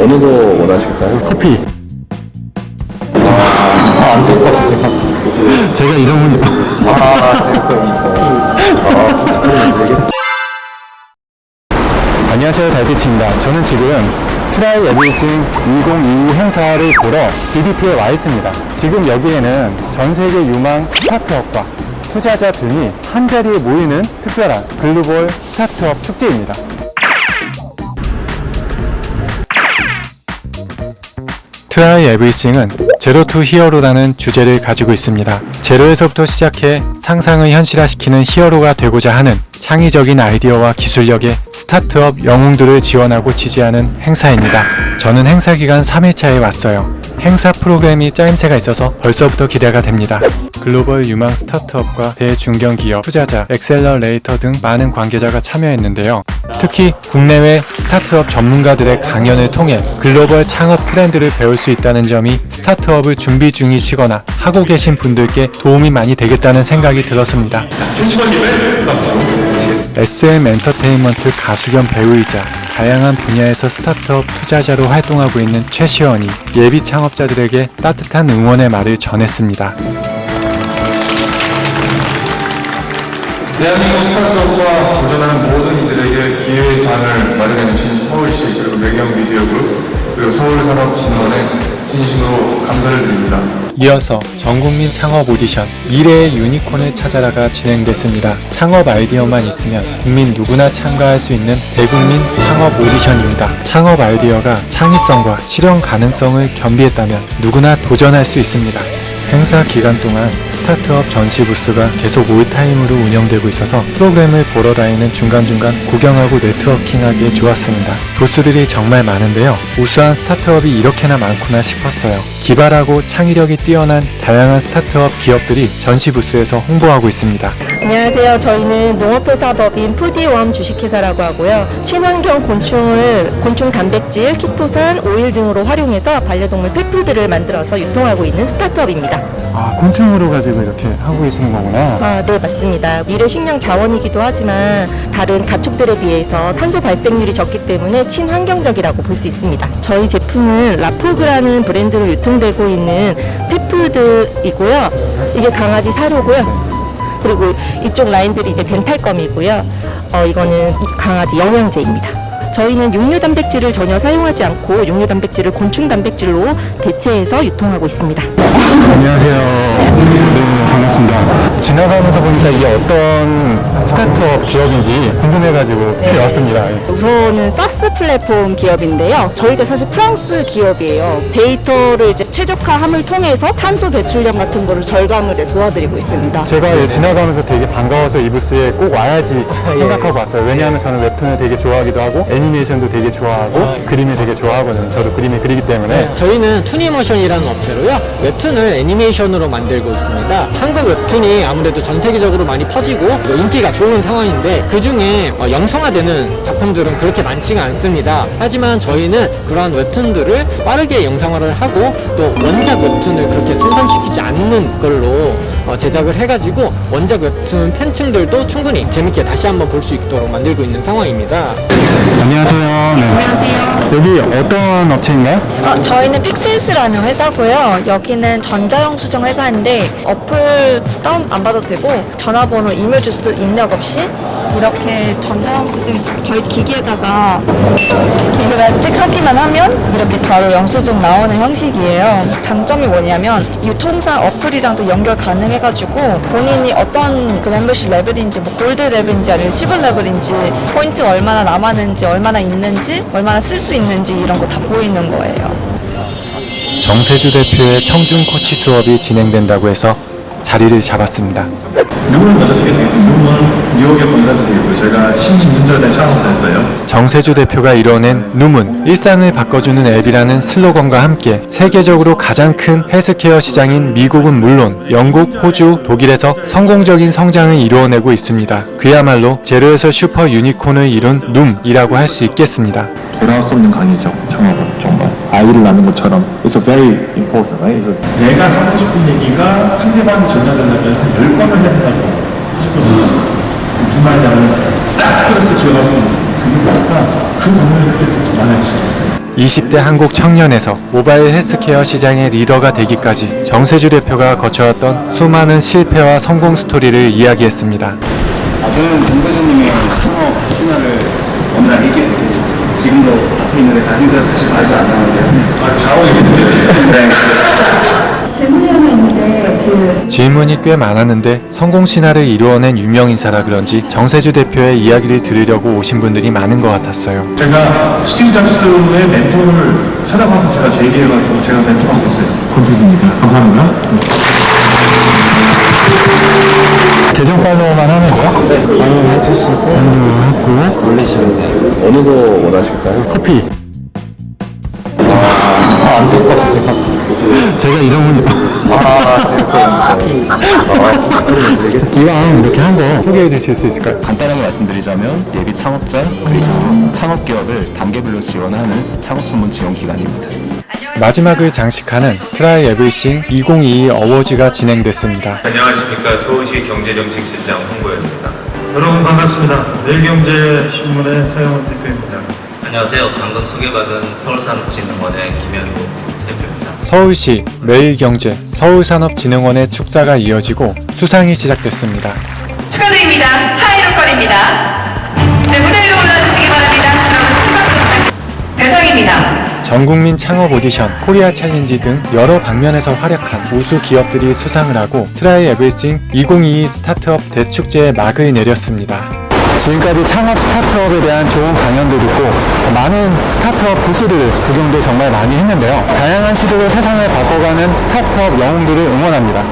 어느 거 원하실까요? 커피. 아, 안될 것 같아요. 제가 이름은 아, 제가 또 이거. 안녕하세요 달빛입니다 저는 지금 Try Everything 2022 행사를 보러 DDP에 와 있습니다 지금 여기에는 전 세계 유망 스타트업과 투자자들이 한자리에 모이는 특별한 글로벌 스타트업 축제입니다 Try Everything은 Zero to Hero라는 주제를 가지고 있습니다. 제로에서부터 시작해 상상을 현실화시키는 히어로가 되고자 하는 창의적인 아이디어와 기술력의 스타트업 영웅들을 지원하고 지지하는 행사입니다. 저는 행사 기간 3일차에 왔어요. 행사 프로그램이 짜임새가 있어서 벌써부터 기대가 됩니다. 글로벌 유망 스타트업과 대중견기업, 투자자, accelerator 등 많은 관계자가 참여했는데요. 특히 국내외 스타트업 전문가들의 강연을 통해 글로벌 창업 트렌드를 배울 수 있다는 점이 스타트업을 준비 중이시거나 하고 계신 분들께 도움이 많이 되겠다는 생각이 들었습니다. SM 엔터테인먼트 가수 겸 배우이자 다양한 분야에서 스타트업 투자자로 활동하고 있는 최시원이 예비 창업자들에게 따뜻한 응원의 말을 전했습니다. 대한민국 스타트업과 도전하는 모든 이들에게 기회의 장을 마련해 주신 서울시 그리고 매경 미디어그룹 그리고 서울산업진흥원에 진심으로 감사를 드립니다. 이어서 전국민 창업 오디션 미래의 유니콘을 찾아라가 진행됐습니다. 창업 아이디어만 있으면 국민 누구나 참가할 수 있는 대국민 창업 오디션입니다. 창업 아이디어가 창의성과 실현 가능성을 겸비했다면 누구나 도전할 수 있습니다. 행사 기간 동안 스타트업 전시 부스가 계속 all time으로 운영되고 있어서 프로그램을 보러 다니는 중간중간 구경하고 네트워킹하기에 좋았습니다. 부스들이 정말 많은데요. 우수한 스타트업이 이렇게나 많구나 싶었어요. 기발하고 창의력이 뛰어난 다양한 스타트업 기업들이 전시 부스에서 홍보하고 있습니다. 안녕하세요. 저희는 농업회사법인 푸디웜 주식회사라고 하고요. 친환경 곤충을 곤충 단백질, 키토산, 오일 등으로 활용해서 반려동물 pet food를 만들어서 유통하고 있는 스타트업입니다. 아, 곤충으로 가지고 이렇게 하고 계시는 거구나. 아, 네, 맞습니다. 미래 식량 자원이기도 하지만 다른 가축들에 비해서 탄소 발생률이 적기 때문에 친환경적이라고 볼 수 있습니다. 저희 제품은 라포그라는 브랜드로 유통되고 있는 펫푸드이고요. 이게 강아지 사료고요. 그리고 이쪽 라인들이 이제 덴탈검이고요. 어, 이거는 이 강아지 영양제입니다. 저희는 육류 단백질을 전혀 사용하지 않고 육류 단백질을 곤충 단백질로 대체해서 유통하고 있습니다. 안녕하세요. 네, 반갑습니다. 지나가면서 보니까 이게 어떤 스타트업 기업인지 궁금해가지고 네. 왔습니다. 우선은 SaaS 플랫폼 기업인데요. 저희가 사실 프랑스 기업이에요. 데이터를 이제 최적화함을 통해서 탄소 배출량 같은 거를 절감을 이제 도와드리고 있습니다. 제가 지나가면서 되게 반가워서 이 부스에 꼭 와야지 생각하고 왔어요. 왜냐하면 저는 웹툰을 되게 좋아하기도 하고 애니메이션도 되게 좋아하고 그림을 되게 좋아하거든요. 저도 그림을 그리기 때문에. 저희는 투니모션이라는 업체로요 웹툰을 애니메이션으로 만들고 있습니다. 한국 웹툰이 아무래도 전 세계적으로 많이 퍼지고 그리고 인기가 좋은 상황인데 그 중에 어, 영상화되는 작품들은 그렇게 많지가 않습니다. 하지만 저희는 그러한 웹툰들을 빠르게 영상화를 하고 또 원작 웹툰을 그렇게 손상시키지 않는 걸로 어, 제작을 해가지고 원작 웹툰 팬층들도 충분히 재밌게 다시 한번 볼 수 있도록 만들고 있는 상황입니다 안녕하세요. 네. 안녕하세요. 여기 어떤 업체인가요? 어, 저희는 픽셀스라는 회사고요. 여기는 전자영수증 회사인데 어플 다운 안 받아도 되고 전화번호, 이메일 주소도 입력 없이 이렇게 전자영수증 저희 기기에다가 기계가 찍하기만 하면 이렇게 바로 영수증 나오는 형식이에요. 장점이 뭐냐면 유통사 어플이랑도 연결 가능해 가지고 본인이 어떤 그 멤버십 레벨인지 뭐 골드 레벨인지 아니면 실버 레벨인지 포인트 얼마나 남았는지 얼마나 있는지 얼마나 쓸 수 있는지 이런 거 다 보이는 거예요. 정세주 대표의 청중 코치 수업이 진행된다고 해서 자리를 잡았습니다. 누구를 되겠습니까? 눔은 뉴욕에 본사를 두고 제가 16년 전에 창업을 했어요. 정세주 대표가 이뤄낸 눔은 일상을 바꿔주는 앱이라는 슬로건과 함께 세계적으로 가장 큰 헬스케어 시장인 미국은 물론 영국, 호주, 독일에서 성공적인 성장을 이루어내고 있습니다. 그야말로 제로에서 슈퍼 유니콘을 이룬 눔이라고 할 수 있겠습니다. 돌아올 수 없는 강의죠. 창업은 정말 아이를 낳는 것처럼 It's a very important, right? It's a 내가 하고 싶은 얘기가 상대방이 전달되려면 한 10번을 해야 된다고 하셨거든요. 무슨 말이냐면 딱 들었을 때 기억할 수 있는 그게 그 부분이 그때부터 많아지기 시작했어요. 20대 한국 청년에서 모바일 헬스케어 시장의 리더가 되기까지 정세주 대표가 거쳐왔던 수많은 실패와 성공 스토리를 이야기했습니다. 아, 저는 정대준님의 창업 신화를 알게 되고 지금도 앞에 있는데 가슴에서 사실 말지 않았는데 아, 자원이 네. 질문이 하나 있는데 그 질문이 꽤 많았는데 성공 신화를 이루어낸 유명 인사라 그런지 정세주 대표의 이야기를 들으려고 오신 분들이 많은 것 같았어요. 제가 스티브 잡스의 멘토를 찾아가서 제가 제기해가지고 제가 멘토하고 있어요. 권태수입니다. 감사합니다. 계정 팔로우만 하면 돼요? 네, 해주시고 올리시면 돼요. 어느 거 원하실까요? 커피. 아, 안될 것 같아요. 제가 이름은 아, 지금 아, 이왕 이렇게 한 거 소개해 주실 수 있을까요? 간단하게 말씀드리자면 예비 창업자 그리고 창업 기업을 단계별로 지원하는 창업 전문 지원 기관입니다. 마지막을 장식하는 Try Everything 2022 Awards가 진행됐습니다. 안녕하십니까 서울시 경제정책실장 홍보현입니다. 여러분 반갑습니다. 매일경제신문의 서영훈 대표입니다. 안녕하세요. 방금 소개받은 서울산업진흥원의 김현구 대표입니다. 서울시, 매일경제, 서울산업진흥원의 축사가 이어지고 수상이 시작됐습니다. 축하드립니다. 하이로컬입니다. 전국민 창업 오디션, 코리아 챌린지 등 여러 방면에서 활약한 우수 기업들이 수상을 하고 Try Everything 2022 스타트업 대축제에 막을 내렸습니다. 지금까지 창업 스타트업에 대한 좋은 강연도 듣고 많은 스타트업 부스들을 구경도 정말 많이 했는데요. 다양한 시도로 세상을 바꿔가는 스타트업 영웅들을 응원합니다.